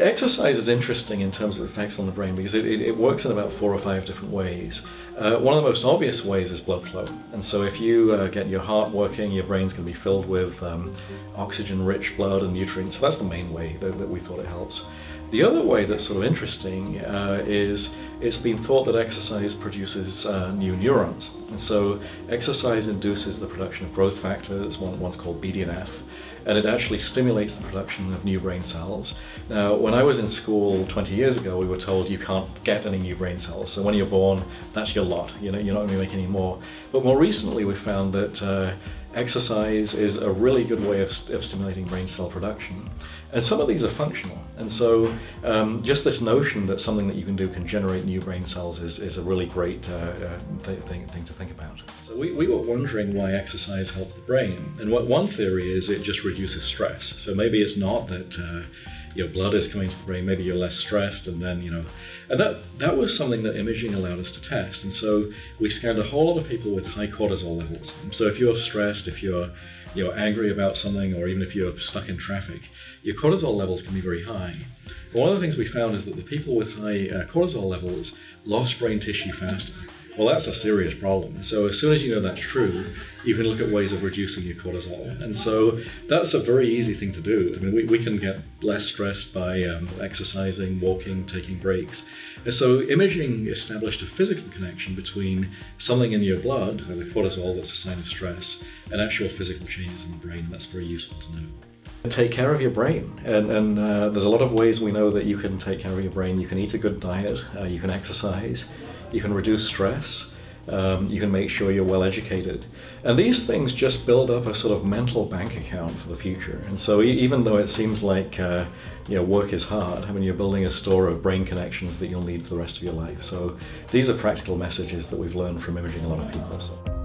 Exercise is interesting in terms of effects on the brain because it, it, it works in about four or five different ways. Uh, one of the most obvious ways is blood flow. And so if you uh, get your heart working, your brain's going to be filled with um, oxygen-rich blood and nutrients. So that's the main way that, that, we thought it helps. The other way that's sort of interesting uh, is it's been thought that exercise produces uh, new neurons. And so exercise induces the production of growth factors, one, one's called BDNF, and it actually stimulates the production of new brain cells. Now, when I was in school 20 years ago, we were told you can't get any new brain cells. So when you're born, that's your lot. You know, you're not going to make any more. But more recently, we found that uh, exercise is a really good way of, of, stimulating brain cell production. And some of these are functional. And so um, just this notion that something that you can do can generate new brain cells is, is a really great uh, uh, th thing, thing to think about. So we, we were wondering why exercise helps the brain. And what one theory is it just reduces stress. So maybe it's not that uh, your blood is coming to the brain, maybe you're less stressed, and then, you know, and that, that was something that imaging allowed us to test. And so we scanned a whole lot of people with high cortisol levels. So if you're stressed, if you're, you're angry about something, or even if you're stuck in traffic, your cortisol levels can be very high. But one of the things we found is that the people with high uh, cortisol levels lost brain tissue faster. Well, that's a serious problem. So as soon as you know that's true, you can look at ways of reducing your cortisol. And so that's a very easy thing to do. I mean, we, we can get less stressed by um, exercising, walking, taking breaks. And so imaging established a physical connection between something in your blood, the cortisol that's a sign of stress, and actual physical changes in the brain. That's very useful to know. Take care of your brain, and, and uh, there's a lot of ways we know that you can take care of your brain. You can eat a good diet, uh, you can exercise, you can reduce stress, um, you can make sure you're well educated. And these things just build up a sort of mental bank account for the future. And so even though it seems like uh, you know, work is hard, I mean, you're building a store of brain connections that you'll need for the rest of your life. So these are practical messages that we've learned from imaging a lot of people. So.